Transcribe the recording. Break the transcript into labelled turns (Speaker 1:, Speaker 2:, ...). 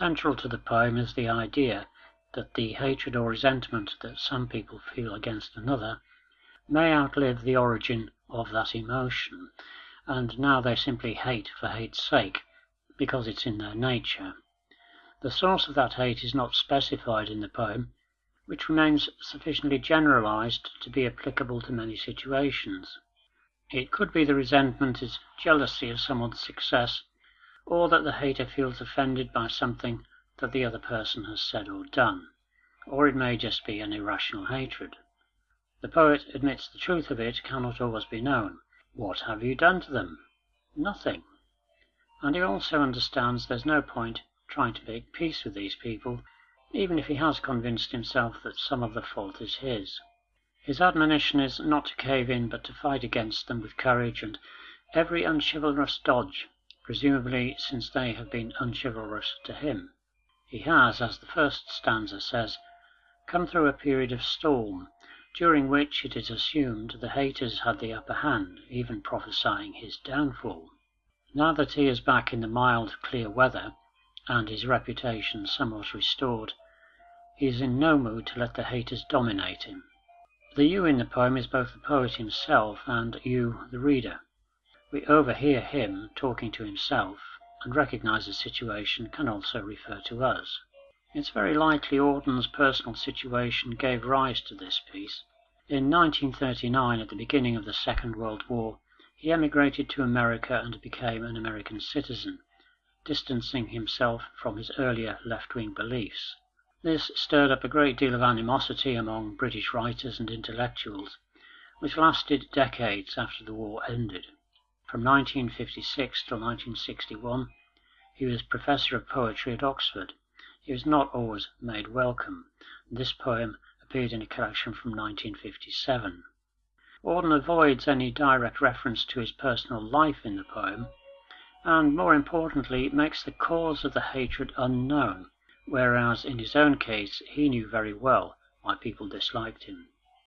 Speaker 1: Central to the poem is the idea that the hatred or resentment that some people feel against another may outlive the origin of that emotion, and now they simply hate for hate's sake, because it's in their nature. The source of that hate is not specified in the poem, which remains sufficiently generalized to be applicable to many situations. It could be the resentment is jealousy of someone's success, or that the hater feels offended by something that the other person has said or done, or it may just be an irrational hatred. The poet admits the truth of it cannot always be known. What have you done to them? Nothing. And he also understands there's no point trying to make peace with these people, even if he has convinced himself that some of the fault is his. His admonition is not to cave in, but to fight against them with courage and every unchivalrous dodge, presumably since they have been unchivalrous to him. He has, as the first stanza says, come through a period of storm, during which it is assumed the haters had the upper hand, even prophesying his downfall. Now that he is back in the mild, clear weather, and his reputation somewhat restored, he is in no mood to let the haters dominate him. The you in the poem is both the poet himself and you, the reader. We overhear him talking to himself, and recognize the situation can also refer to us. It's very likely Auden's personal situation gave rise to this piece. In 1939, at the beginning of the Second World War, he emigrated to America and became an American citizen, distancing himself from his earlier left-wing beliefs. This stirred up a great deal of animosity among British writers and intellectuals, which lasted decades after the war ended. From 1956 till 1961 he was professor of poetry at Oxford. He was not always made welcome, this poem appeared in a collection from 1957. Auden avoids any direct reference to his personal life in the poem, and more importantly makes the cause of the hatred unknown, whereas in his own case he knew very well why people disliked him.